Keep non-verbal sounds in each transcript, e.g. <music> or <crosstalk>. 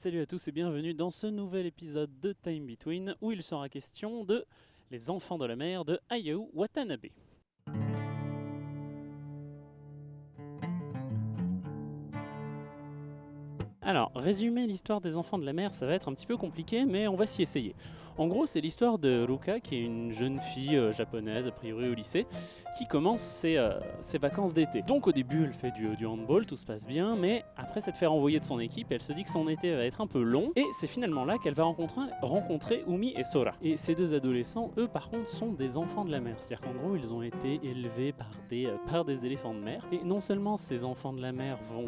Salut à tous et bienvenue dans ce nouvel épisode de Time Between où il sera question de Les enfants de la mer de Hayao Watanabe. Alors, résumer l'histoire des enfants de la mer, ça va être un petit peu compliqué, mais on va s'y essayer. En gros, c'est l'histoire de Ruka, qui est une jeune fille euh, japonaise, a priori au lycée, qui commence ses, euh, ses vacances d'été. Donc au début, elle fait du, handball, tout se passe bien, mais après s'être fait renvoyer de son équipe, elle se dit que son été va être un peu long, et c'est finalement là qu'elle va rencontrer, Umi et Sora. Et ces deux adolescents, eux, par contre, sont des enfants de la mer. C'est-à-dire qu'en gros, ils ont été élevés par des, euh, par des éléphants de mer. Et non seulement ces enfants de la mer vont,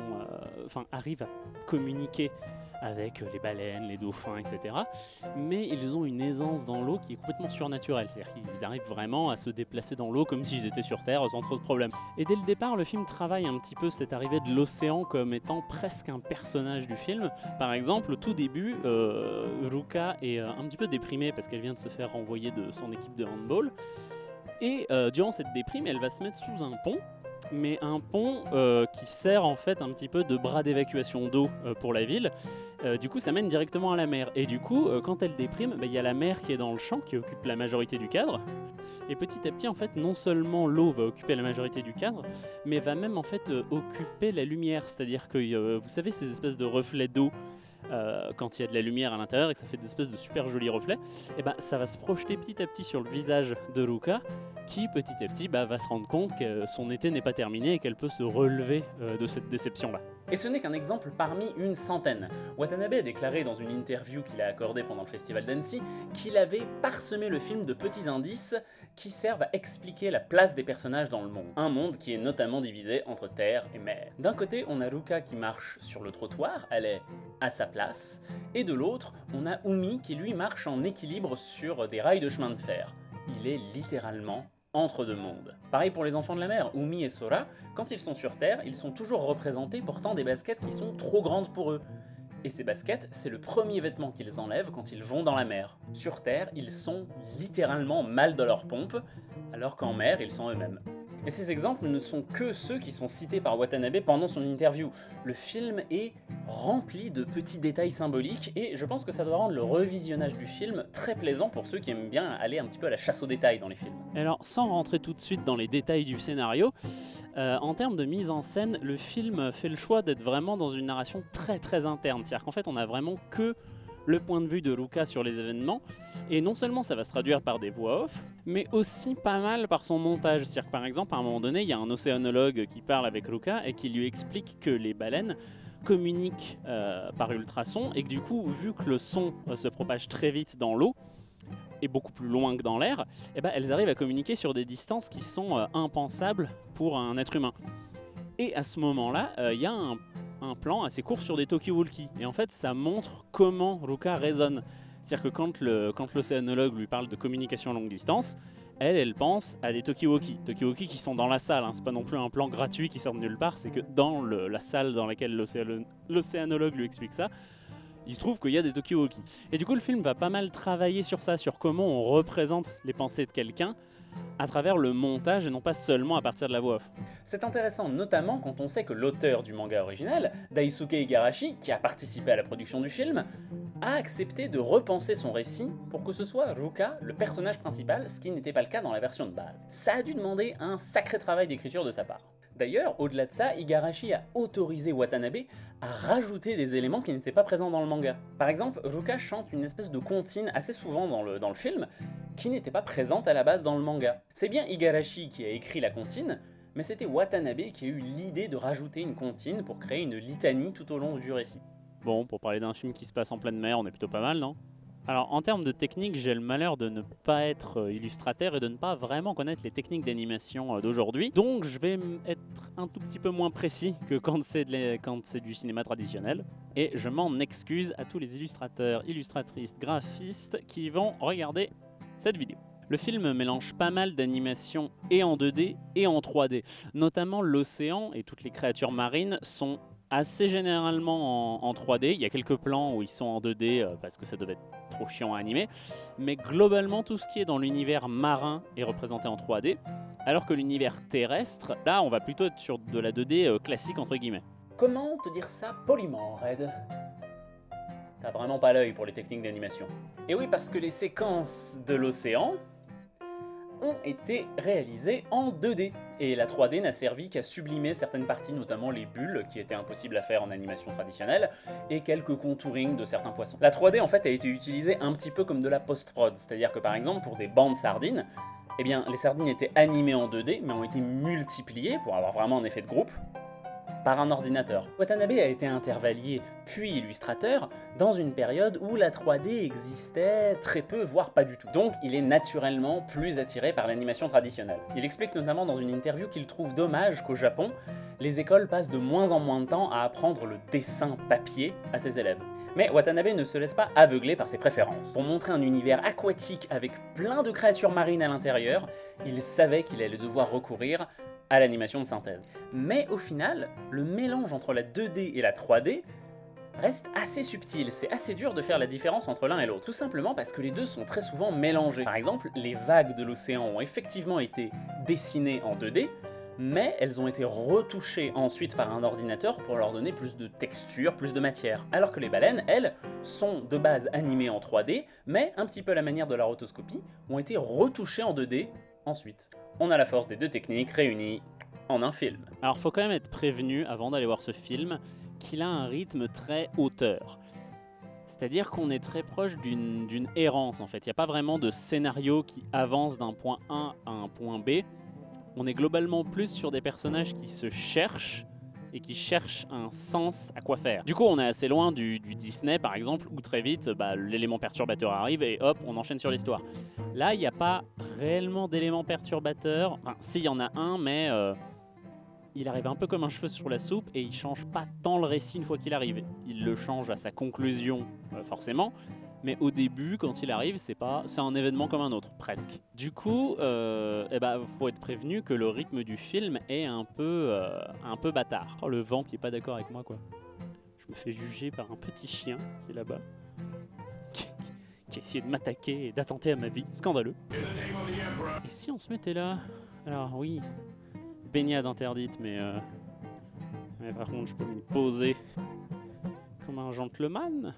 enfin, arrivent à communiquer avec les baleines, les dauphins, etc. Mais ils ont une aisance dans l'eau qui est complètement surnaturelle. C'est-à-dire qu'ils arrivent vraiment à se déplacer dans l'eau comme s'ils étaient sur Terre sans trop de problèmes. Et dès le départ, le film travaille un petit peu cette arrivée de l'océan comme étant presque un personnage du film. Par exemple, au tout début, euh, Ruka est euh, un petit peu déprimée parce qu'elle vient de se faire renvoyer de son équipe de handball. Et euh, durant cette déprime, elle va se mettre sous un pont mais un pont euh, qui sert en fait un petit peu de bras d'évacuation d'eau euh, pour la ville. Euh, du coup, ça mène directement à la mer. Et du coup, quand elle déprime, bah, il y a la mer qui est dans le champ, qui occupe la majorité du cadre. Et petit à petit, en fait, non seulement l'eau va occuper la majorité du cadre, mais va même en fait occuper la lumière. C'est-à-dire que, vous savez, ces espèces de reflets d'eau. Euh, quand il y a de la lumière à l'intérieur et que ça fait des espèces de super jolis reflets, et ben ça va se projeter petit à petit sur le visage de Ruka, qui petit à petit bah, va se rendre compte que son été n'est pas terminé et qu'elle peut se relever euh, de cette déception-là. Et ce n'est qu'un exemple parmi une centaine. Watanabe a déclaré dans une interview qu'il a accordée pendant le festival d'Annecy qu'il avait parsemé le film de petits indices qui servent à expliquer la place des personnages dans le monde. Un monde qui est notamment divisé entre terre et mer. D'un côté, on a Ruka qui marche sur le trottoir, elle est à sa place, et de l'autre, on a Umi qui lui marche en équilibre sur des rails de chemin de fer. Il est littéralement entre deux mondes. Pareil pour les enfants de la mer, Umi et Sora, quand ils sont sur Terre, ils sont toujours représentés portant des baskets qui sont trop grandes pour eux. Et ces baskets, c'est le premier vêtement qu'ils enlèvent quand ils vont dans la mer. Sur Terre, ils sont littéralement mal dans leur pompe, alors qu'en mer, ils sont eux-mêmes. Et ces exemples ne sont que ceux qui sont cités par Watanabe pendant son interview. Le film est rempli de petits détails symboliques et je pense que ça doit rendre le revisionnage du film très plaisant pour ceux qui aiment bien aller un petit peu à la chasse aux détails dans les films. Alors, sans rentrer tout de suite dans les détails du scénario, euh, en termes de mise en scène, le film fait le choix d'être vraiment dans une narration très très interne. C'est-à-dire qu'en fait, on a vraiment que le point de vue de Luca sur les événements. Et non seulement ça va se traduire par des voix off, mais aussi pas mal par son montage. C'est-à-dire que par exemple, à un moment donné, il y a un océanologue qui parle avec Luca et qui lui explique que les baleines communiquent euh, par ultrasons et que du coup, vu que le son euh, se propage très vite dans l'eau, et beaucoup plus loin que dans l'air, eh ben, elles arrivent à communiquer sur des distances qui sont euh, impensables pour un être humain. Et à ce moment-là, il y a un, un plan assez court sur des talkie-walkie. Et en fait, ça montre comment Ruka raisonne. C'est-à-dire que quand le- quand l'océanologue lui parle de communication à longue distance, elle, elle pense à des talkie-walkie. Talkie-walkie qui sont dans la salle, hein. c'est pas non plus un plan gratuit qui sort de nulle part, c'est que dans la salle dans laquelle l'océano- l'océanologue lui explique ça, il se trouve qu'il y a des talkie-walkie. Et du coup, le film va pas mal travailler sur ça, sur comment on représente les pensées de quelqu'un à travers le montage et non pas seulement à partir de la voix off. C'est intéressant notamment quand on sait que l'auteur du manga original, Daisuke Igarashi, qui a participé à la production du film, a accepté de repenser son récit pour que ce soit Ruka le personnage principal, ce qui n'était pas le cas dans la version de base. Ça a dû demander un sacré travail d'écriture de sa part. D'ailleurs, au-delà de ça, Igarashi a autorisé Watanabe à rajouter des éléments qui n'étaient pas présents dans le manga. Par exemple, Ruka chante une espèce de comptine assez souvent dans le, dans le film, qui n'était pas présente à la base dans le manga. C'est bien Igarashi qui a écrit la comptine, mais c'était Watanabe qui a eu l'idée de rajouter une comptine pour créer une litanie tout au long du récit. Bon, pour parler d'un film qui se passe en pleine mer, on est plutôt pas mal, non? Alors en termes de technique, j'ai le malheur de ne pas être euh, illustrateur et de ne pas vraiment connaître les techniques d'animation euh, d'aujourd'hui. Donc je vais être un tout petit peu moins précis que quand c'est du cinéma traditionnel. Et je m'en excuse à tous les illustrateurs, illustratrices, graphistes qui vont regarder cette vidéo. Le film mélange pas mal d'animations et en 2D et en 3D. Notamment l'océan et toutes les créatures marines sont assez généralement en, en 3D. Il y a quelques plans où ils sont en 2D euh, parce que ça devait être trop chiant à animer. Mais globalement, tout ce qui est dans l'univers marin est représenté en 3D. Alors que l'univers terrestre, là, on va plutôt être sur de la 2D euh, classique entre guillemets. Comment te dire ça poliment, Red? A vraiment pas l'œil pour les techniques d'animation. Et oui, parce que les séquences de l'océan ont été réalisées en 2D. Et la 3D n'a servi qu'à sublimer certaines parties, notamment les bulles, qui étaient impossibles à faire en animation traditionnelle, et quelques contourings de certains poissons. La 3D en fait a été utilisée un petit peu comme de la post-prod, c'est-à-dire que par exemple pour des bandes sardines, eh bien les sardines étaient animées en 2D, mais ont été multipliées pour avoir vraiment un effet de groupe, un ordinateur. Watanabe a été intervallier puis illustrateur dans une période où la 3D existait très peu, voire pas du tout. Donc il est naturellement plus attiré par l'animation traditionnelle. Il explique notamment dans une interview qu'il trouve dommage qu'au Japon, les écoles passent de moins en moins de temps à apprendre le dessin papier à ses élèves. Mais Watanabe ne se laisse pas aveugler par ses préférences. Pour montrer un univers aquatique avec plein de créatures marines à l'intérieur, il savait qu'il allait devoir recourir à l'animation de synthèse. Mais au final, le mélange entre la 2D et la 3D reste assez subtil, c'est assez dur de faire la différence entre l'un et l'autre, tout simplement parce que les deux sont très souvent mélangés. Par exemple, les vagues de l'océan ont effectivement été dessinées en 2D, mais elles ont été retouchées ensuite par un ordinateur pour leur donner plus de texture, plus de matière. Alors que les baleines, elles, sont de base animées en 3D, mais un petit peu à la manière de la rotoscopie, ont été retouchées en 2D ensuite on a la force des deux techniques réunies en un film. Alors faut quand même être prévenu avant d'aller voir ce film qu'il a un rythme très hauteur. C'est-à-dire qu'on est très proche d'une errance en fait. Il n'y a pas vraiment de scénario qui avance d'un point A à un point B. On est globalement plus sur des personnages qui se cherchent et qui cherchent un sens à quoi faire. Du coup, on est assez loin du, Disney, par exemple, où très vite, bah, l'élément perturbateur arrive et hop, on enchaîne sur l'histoire. Là, il n'y a pas réellement d'élément perturbateur. Enfin, si, il y en a un, mais euh, il arrive un peu comme un cheveu sur la soupe et il change pas tant le récit une fois qu'il arrive. Il le change à sa conclusion, euh, forcément, mais au début, quand il arrive, c'est pas, c'est un événement comme un autre, presque. Du coup, euh, eh ben, faut être prévenu que le rythme du film est un peu, euh, un peu bâtard. Oh, le vent qui est pas d'accord avec moi, quoi. Je me fais juger par un petit chien qui est là-bas, <laughs> qui, a essayé de m'attaquer et d'attenter à ma vie. Scandaleux. Et si on se mettait là? Alors oui, baignade interdite, mais, euh, mais par contre, je peux me poser comme un gentleman.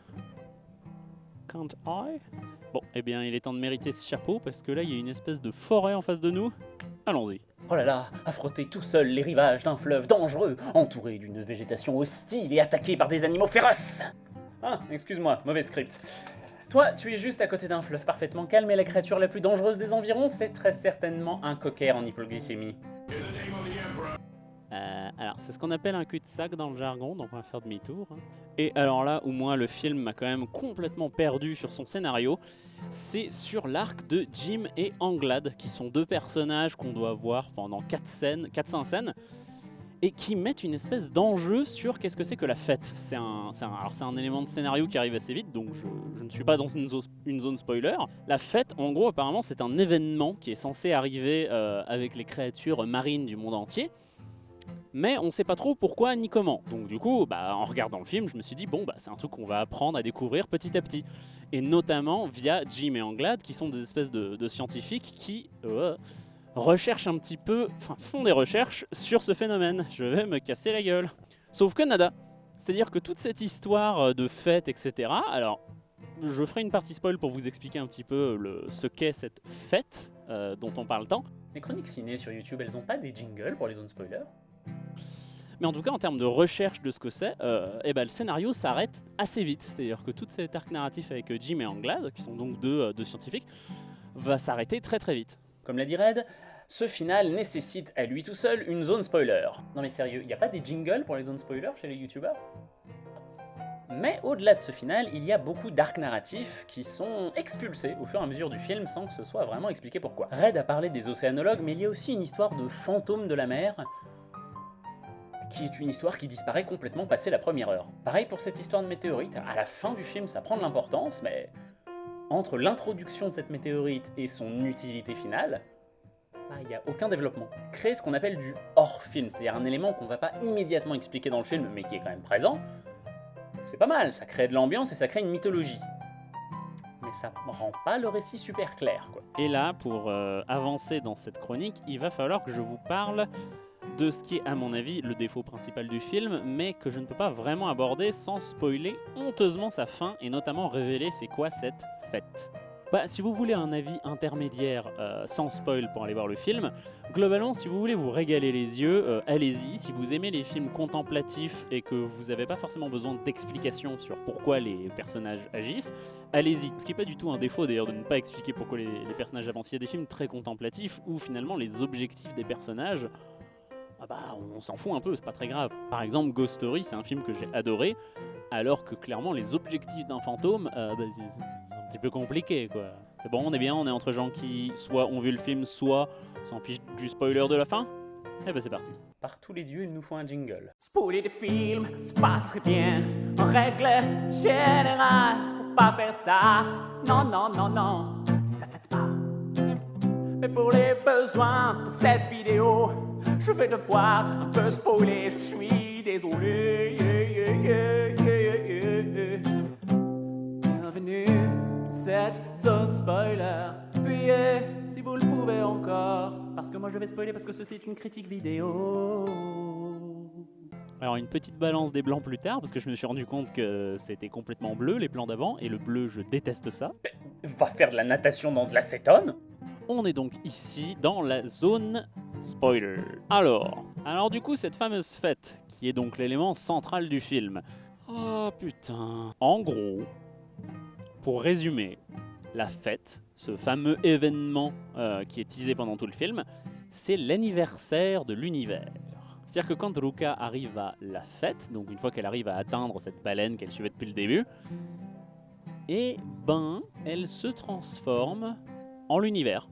Bon, eh bien, il est temps de mériter ce chapeau parce que là, il y a une espèce de forêt en face de nous. Allons-y. Oh là là, affronter tout seul les rivages d'un fleuve dangereux, entouré d'une végétation hostile et attaqué par des animaux féroces Ah, excuse-moi, mauvais script. Toi, tu es juste à côté d'un fleuve parfaitement calme et la créature la plus dangereuse des environs, c'est très certainement un cocker en hypoglycémie. C'est ce qu'on appelle un cul-de-sac dans le jargon, donc on va faire demi-tour. Hein. Et alors là, où moi, le film m'a quand même complètement perdu sur son scénario, c'est sur l'arc de Jim et Anglad, qui sont deux personnages qu'on doit voir pendant 4 scènes, 4-5 scènes, et qui mettent une espèce d'enjeu sur qu'est-ce que c'est que la fête. C'est un, alors c'est un élément de scénario qui arrive assez vite, donc je, ne suis pas dans une, zone spoiler. La fête, en gros, apparemment, c'est un événement qui est censé arriver euh, avec les créatures marines du monde entier, mais on sait pas trop pourquoi ni comment. Donc du coup, bah, en regardant le film, je me suis dit, bon, bah, c'est un truc qu'on va apprendre à découvrir petit à petit. Et notamment via Jim et Anglad, qui sont des espèces de, scientifiques qui euh, recherchent un petit peu, enfin font des recherches sur ce phénomène. Je vais me casser la gueule. Sauf que nada. C'est-à-dire que toute cette histoire euh, de fête, etc., alors je ferai une partie spoil pour vous expliquer un petit peu ce qu'est cette fête euh, dont on parle tant. Les chroniques ciné sur YouTube, elles ont pas des jingles pour les zones spoilers? Mais en tout cas, en termes de recherche de ce que c'est, euh, eh ben, le scénario s'arrête assez vite. C'est-à-dire que tout cet arc narratif avec euh, Jim et Anglade, qui sont donc euh, deux, scientifiques, va s'arrêter très très vite. Comme l'a dit Red, ce final nécessite à lui tout seul une zone spoiler. Non mais sérieux, il n'y a pas des jingles pour les zones spoilers chez les youtubeurs? Mais au-delà de ce final, il y a beaucoup d'arcs narratifs qui sont expulsés au fur et à mesure du film sans que ce soit vraiment expliqué pourquoi. Red a parlé des océanologues, mais il y a aussi une histoire de fantôme de la mer qui est une histoire qui disparaît complètement passé la première heure. Pareil pour cette histoire de météorite, à la fin du film ça prend de l'importance, mais entre l'introduction de cette météorite et son utilité finale, bah, il n'y a aucun développement. Créer ce qu'on appelle du hors-film, c'est-à-dire un élément qu'on va pas immédiatement expliquer dans le film, mais qui est quand même présent, c'est pas mal, ça crée de l'ambiance et ça crée une mythologie. Mais ça rend pas le récit super clair, quoi. Et là, pour euh, avancer dans cette chronique, il va falloir que je vous parle de ce qui est à mon avis le défaut principal du film, mais que je ne peux pas vraiment aborder sans spoiler honteusement sa fin et notamment révéler c'est quoi cette fête. Bah, si vous voulez un avis intermédiaire euh, sans spoil pour aller voir le film, globalement, si vous voulez vous régaler les yeux, euh, allez-y. Si vous aimez les films contemplatifs et que vous n'avez pas forcément besoin d'explications sur pourquoi les personnages agissent, allez-y. Ce qui n'est pas du tout un défaut d'ailleurs de ne pas expliquer pourquoi les, les personnages avancent. Il y a des films très contemplatifs où finalement les objectifs des personnages ah bah on s'en fout un peu, c'est pas très grave. Par exemple, Ghost Story, c'est un film que j'ai adoré, alors que clairement les objectifs d'un fantôme, euh, bah, c'est un petit peu compliqué quoi. C'est bon, on est bien, on est entre gens qui soit ont vu le film, soit s'en fichent du spoiler de la fin Eh bah c'est parti. Par tous les dieux, il nous faut un jingle. Spoiler des films, c'est pas très bien. En règle générale, faut pas faire ça. Non, non, non, non, ne faites pas. Mais pour les besoins de cette vidéo, je vais devoir un peu spoiler. Je suis désolé. Yeah, yeah, yeah, yeah, yeah. Bienvenue dans cette zone spoiler. Fuyez si vous le pouvez encore. Parce que moi je vais spoiler parce que ceci est une critique vidéo. Alors une petite balance des blancs plus tard, parce que je me suis rendu compte que c'était complètement bleu les plans d'avant, et le bleu je déteste ça. Va faire de la natation dans de l'acétone On est donc ici dans la zone spoiler. Alors, alors du coup cette fameuse fête, qui est donc l'élément central du film. Oh putain. En gros, pour résumer, la fête, ce fameux événement euh, qui est teasé pendant tout le film, c'est l'anniversaire de l'univers. C'est-à-dire que quand Ruka arrive à la fête, donc une fois qu'elle arrive à atteindre cette baleine qu'elle suivait depuis le début, et ben, elle se transforme en l'univers.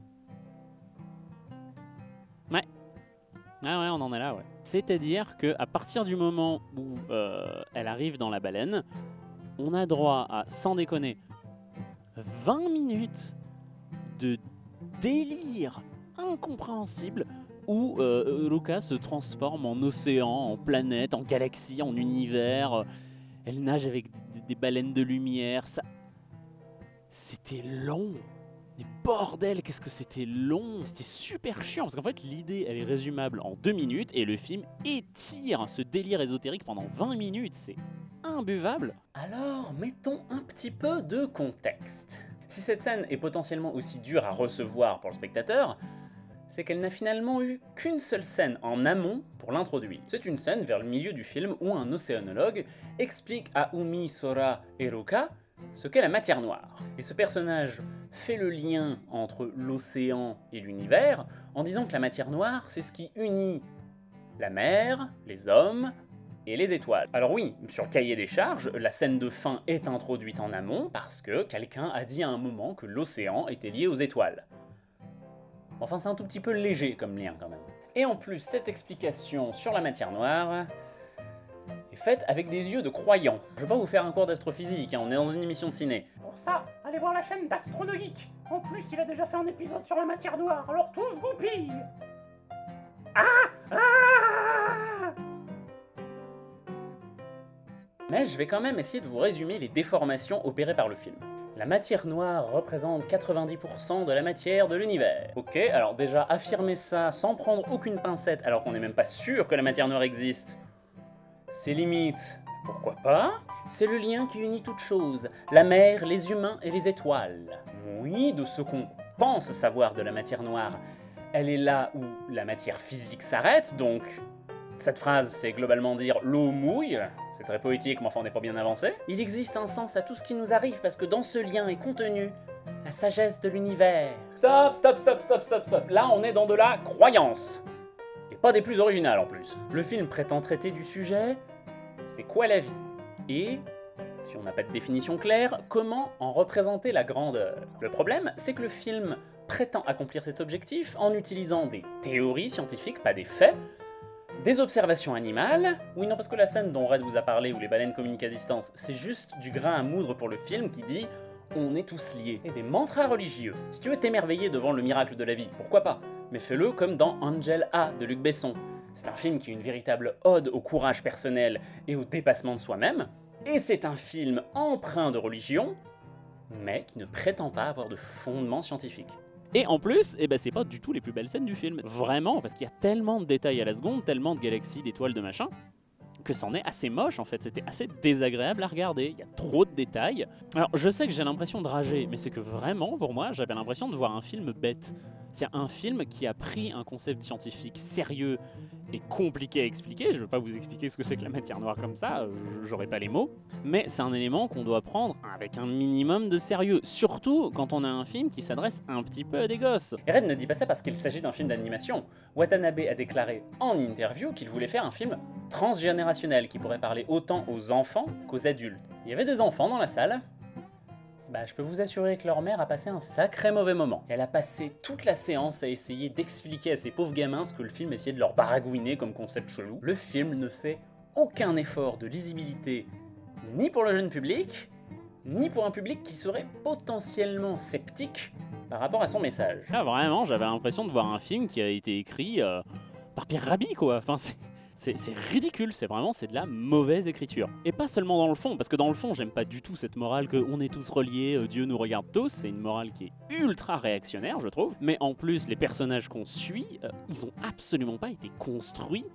Ah ouais, on en est là, ouais. C'est-à-dire que à partir du moment où euh, elle arrive dans la baleine, on a droit à, sans déconner, 20 minutes de délire incompréhensible où euh, Ruka se transforme en océan, en planète, en galaxie, en univers. Elle nage avec des, des baleines de lumière. Ça, c'était long. Bordel, qu'est-ce que c'était long C'était super chiant parce qu'en fait l'idée elle est résumable en deux minutes et le film étire ce délire ésotérique pendant 20 minutes. C'est imbuvable. Alors, mettons un petit peu de contexte. Si cette scène est potentiellement aussi dure à recevoir pour le spectateur, c'est qu'elle n'a finalement eu qu'une seule scène en amont pour l'introduire. C'est une scène vers le milieu du film où un océanologue explique à Umi, Sora et Ruka ce qu'est la matière noire. Et ce personnage fait le lien entre l'océan et l'univers en disant que la matière noire, c'est ce qui unit la mer, les hommes et les étoiles. Alors oui, sur cahier des charges, la scène de fin est introduite en amont parce que quelqu'un a dit à un moment que l'océan était lié aux étoiles. Enfin, c'est un tout petit peu léger comme lien quand même. Et en plus, cette explication sur la matière noire est faite avec des yeux de croyants. Je vais pas vous faire un cours d'astrophysique, hein, on est dans une émission de ciné. Pour ça, allez voir la chaîne d'Astronogeek. En plus, il a déjà fait un épisode sur la matière noire, alors tous goupilles Ah Ah Mais je vais quand même essayer de vous résumer les déformations opérées par le film. La matière noire représente 90% de la matière de l'univers. Ok, alors déjà affirmer ça sans prendre aucune pincette alors qu'on n'est même pas sûr que la matière noire existe, c'est limite. Pourquoi pas C'est le lien qui unit toutes choses, la mer, les humains et les étoiles. Oui, de ce qu'on pense savoir de la matière noire, elle est là où la matière physique s'arrête, donc cette phrase c'est globalement dire l'eau mouille, c'est très poétique mais enfin on n'est pas bien avancé. Il existe un sens à tout ce qui nous arrive parce que dans ce lien est contenue la sagesse de l'univers. Stop, stop, stop, stop, stop, stop. Là on est dans de la croyance. Pas des plus originales en plus. Le film prétend traiter du sujet, c'est quoi la vie? Et, si on n'a pas de définition claire, comment en représenter la grandeur? Le problème, c'est que le film prétend accomplir cet objectif en utilisant des théories scientifiques, pas des faits, des observations animales, oui non parce que la scène dont Red vous a parlé où les baleines communiquent à distance, c'est juste du grain à moudre pour le film qui dit on est tous liés, et des mantras religieux. Si tu veux t'émerveiller devant le miracle de la vie, pourquoi pas? Mais fais-le comme dans Angel A de Luc Besson. C'est un film qui est une véritable ode au courage personnel et au dépassement de soi-même, et c'est un film empreint de religion, mais qui ne prétend pas avoir de fondement scientifique. Et en plus, eh ben, c'est pas du tout les plus belles scènes du film. Vraiment, parce qu'il y a tellement de détails à la seconde, tellement de galaxies, d'étoiles, de machin, que c'en est assez moche en fait, c'était assez désagréable à regarder, il y a trop de détails. Alors je sais que j'ai l'impression de rager, mais c'est que vraiment pour moi j'avais l'impression de voir un film bête. C'est un film qui a pris un concept scientifique sérieux et compliqué à expliquer. Je ne veux pas vous expliquer ce que c'est que la matière noire comme ça, euh, j'aurais pas les mots. Mais c'est un élément qu'on doit prendre avec un minimum de sérieux. Surtout quand on a un film qui s'adresse un petit peu à des gosses. Red ne dit pas ça parce qu'il s'agit d'un film d'animation. Watanabe a déclaré en interview qu'il voulait faire un film transgénérationnel qui pourrait parler autant aux enfants qu'aux adultes. Il y avait des enfants dans la salle, bah, je peux vous assurer que leur mère a passé un sacré mauvais moment. Elle a passé toute la séance à essayer d'expliquer à ces pauvres gamins ce que le film essayait de leur baragouiner comme concept chelou. Le film ne fait aucun effort de lisibilité ni pour le jeune public, ni pour un public qui serait potentiellement sceptique par rapport à son message. Là, vraiment, j'avais l'impression de voir un film qui a été écrit euh, par Pierre Rabhi, quoi. C'est ridicule, c'est vraiment c'est de la mauvaise écriture. Et pas seulement dans le fond, parce que dans le fond j'aime pas du tout cette morale que on est tous reliés, euh, Dieu nous regarde tous, c'est une morale qui est ultra réactionnaire je trouve. Mais en plus les personnages qu'on suit, euh, ils ont absolument pas été construits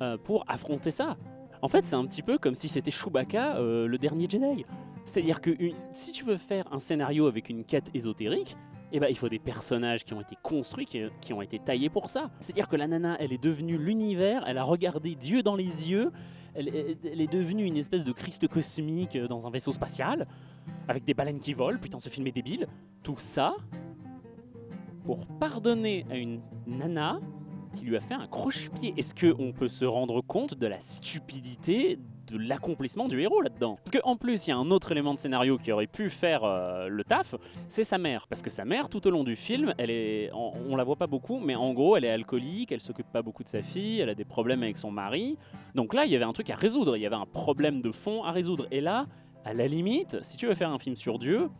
euh, pour affronter ça. En fait c'est un petit peu comme si c'était Chewbacca, le dernier Jedi. C'est-à-dire que si tu veux faire un scénario avec une quête ésotérique, eh ben, il faut des personnages qui ont été construits, qui, ont été taillés pour ça. C'est-à-dire que la nana, elle est devenue l'univers, elle a regardé Dieu dans les yeux, elle, est devenue une espèce de Christ cosmique dans un vaisseau spatial, avec des baleines qui volent, putain ce film est débile. Tout ça pour pardonner à une nana qui lui a fait un croche-pied. Est-ce qu'on peut se rendre compte de la stupidité de l'accomplissement du héros là-dedans. Parce qu'en plus, il y a un autre élément de scénario qui aurait pu faire euh, le taf, c'est sa mère. Parce que sa mère, tout au long du film, elle est, on, la voit pas beaucoup, mais en gros, elle est alcoolique, elle s'occupe pas beaucoup de sa fille, elle a des problèmes avec son mari. Donc là, il y avait un truc à résoudre, il y avait un problème de fond à résoudre. Et là, à la limite, si tu veux faire un film sur Dieu,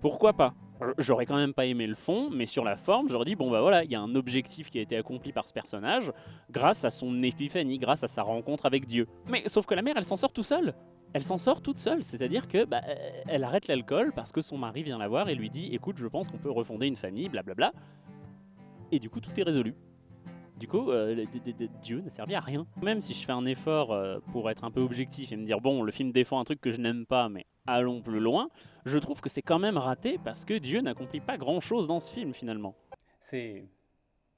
pourquoi pas? J'aurais quand même pas aimé le fond, mais sur la forme, j'aurais dit, bon bah voilà, il y a un objectif qui a été accompli par ce personnage grâce à son épiphanie, grâce à sa rencontre avec Dieu. Mais sauf que la mère, elle s'en sort tout seule. Elle s'en sort toute seule, c'est-à-dire que bah, elle arrête l'alcool parce que son mari vient la voir et lui dit, écoute, je pense qu'on peut refonder une famille, blablabla. Et du coup, tout est résolu. Du coup, euh, Dieu n'a servi à rien. Même si je fais un effort euh, pour être un peu objectif et me dire, bon, le film défend un truc que je n'aime pas, mais allons plus loin, je trouve que c'est quand même raté parce que Dieu n'accomplit pas grand-chose dans ce film finalement. C'est...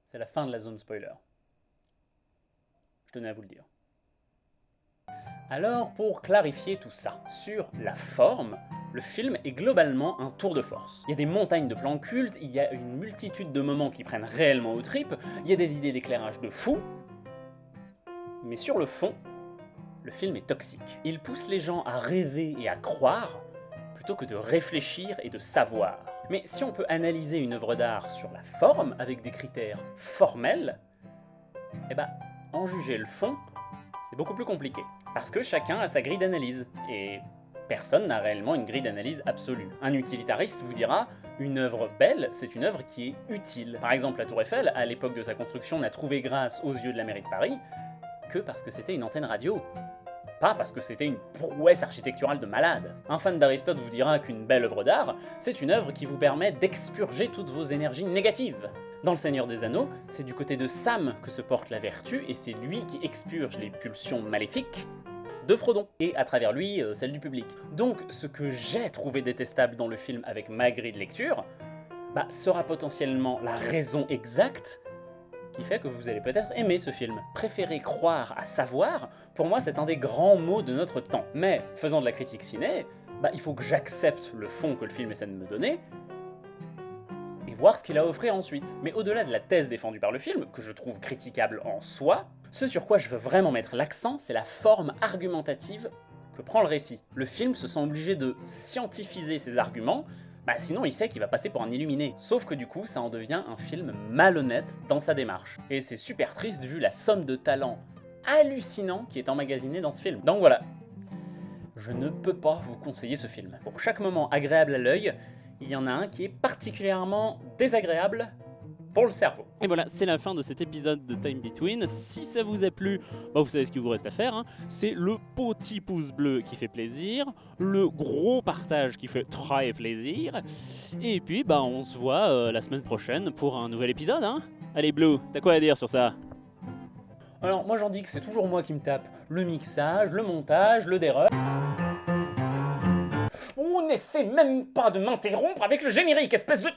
c'est la fin de la zone spoiler. Je tenais à vous le dire. Alors, pour clarifier tout ça, sur la forme, le film est globalement un tour de force. Il y a des montagnes de plans cultes, il y a une multitude de moments qui prennent réellement aux tripes, il y a des idées d'éclairage de fou, mais sur le fond, le film est toxique. Il pousse les gens à rêver et à croire, plutôt que de réfléchir et de savoir. Mais si on peut analyser une œuvre d'art sur la forme, avec des critères formels, eh ben, en juger le fond, c'est beaucoup plus compliqué. Parce que chacun a sa grille d'analyse, et personne n'a réellement une grille d'analyse absolue. Un utilitariste vous dira, une œuvre belle, c'est une œuvre qui est utile. Par exemple, la Tour Eiffel, à l'époque de sa construction, n'a trouvé grâce aux yeux de la mairie de Paris que parce que c'était une antenne radio pas parce que c'était une prouesse architecturale de malade. Un fan d'Aristote vous dira qu'une belle œuvre d'art, c'est une œuvre qui vous permet d'expurger toutes vos énergies négatives. Dans Le Seigneur des Anneaux, c'est du côté de Sam que se porte la vertu, et c'est lui qui expurge les pulsions maléfiques de Frodon, et à travers lui, euh, celle du public. Donc ce que j'ai trouvé détestable dans le film avec ma grille de lecture, bah, sera potentiellement la raison exacte qui fait que vous allez peut-être aimer ce film. Préférer croire à savoir, pour moi c'est un des grands mots de notre temps. Mais, faisant de la critique ciné, bah, il faut que j'accepte le fond que le film essaie de me donner, voir ce qu'il a à offrir ensuite. Mais au-delà de la thèse défendue par le film, que je trouve critiquable en soi, ce sur quoi je veux vraiment mettre l'accent, c'est la forme argumentative que prend le récit. Le film se sent obligé de scientifiser ses arguments, bah sinon il sait qu'il va passer pour un illuminé. Sauf que du coup, ça en devient un film malhonnête dans sa démarche. Et c'est super triste vu la somme de talent hallucinant qui est emmagasiné dans ce film. Donc voilà, je ne peux pas vous conseiller ce film. Pour chaque moment agréable à l'œil, il y en a un qui est particulièrement désagréable pour le cerveau. Et voilà, c'est la fin de cet épisode de Time Between. Si ça vous a plu, bah, vous savez ce qu'il vous reste à faire. hein. C'est le petit pouce bleu qui fait plaisir, le gros partage qui fait très plaisir. Et puis, bah, on se voit euh, la semaine prochaine pour un nouvel épisode. Hein. Allez, Blue, t'as quoi à dire sur ça? Alors moi j'en dis que c'est toujours moi qui me tape le mixage, le montage, le déreur. On n'essaie même pas de m'interrompre avec le générique, espèce de...